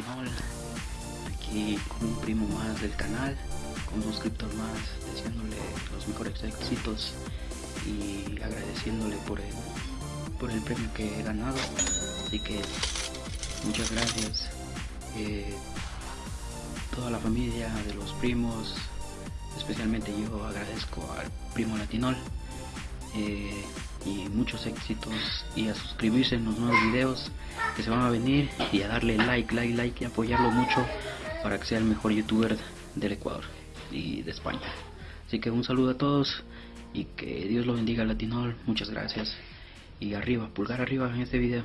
Latinol, aquí con un primo más del canal, con un suscriptor más, deseándole los mejores éxitos y agradeciéndole por el, por el premio que he ganado. Así que muchas gracias. Eh, toda la familia de los primos, especialmente yo agradezco al primo Latinol. Eh, y muchos éxitos y a suscribirse en los nuevos videos que se van a venir y a darle like, like, like y apoyarlo mucho para que sea el mejor youtuber del Ecuador y de España. Así que un saludo a todos y que Dios lo bendiga Latinol, muchas gracias y arriba, pulgar arriba en este video.